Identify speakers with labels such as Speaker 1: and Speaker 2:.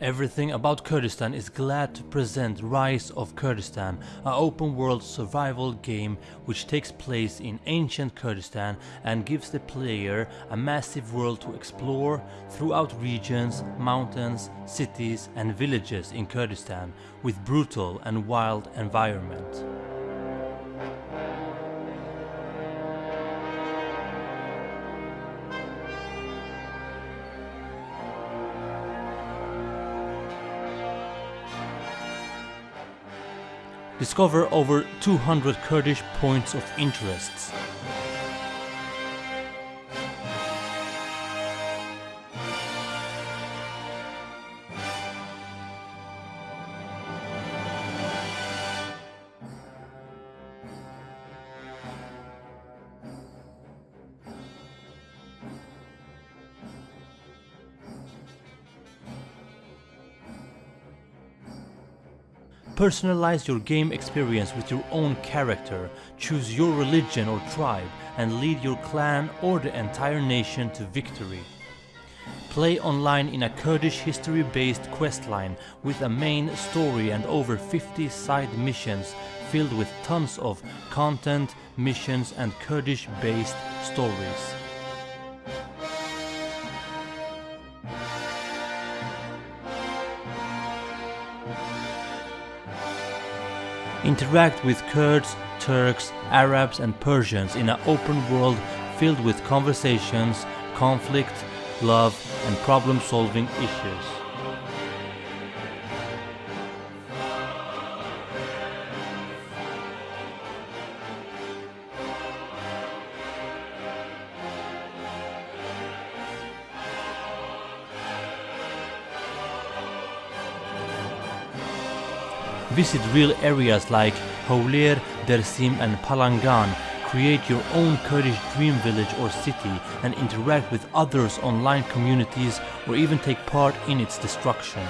Speaker 1: Everything about Kurdistan is glad to present Rise of Kurdistan, an open world survival game which takes place in ancient Kurdistan and gives the player a massive world to explore throughout regions, mountains, cities and villages in Kurdistan with brutal and wild environment. Discover over 200 Kurdish points of interests. Personalize your game experience with your own character, choose your religion or tribe and lead your clan or the entire nation to victory. Play online in a Kurdish history-based questline with a main story and over 50 side missions filled with tons of content, missions and Kurdish-based stories. Interact with Kurds, Turks, Arabs and Persians in an open world filled with conversations, conflict, love and problem-solving issues. Visit real areas like Hawler, Dersim and Palangan. Create your own Kurdish dream village or city and interact with others online communities or even take part in its destruction.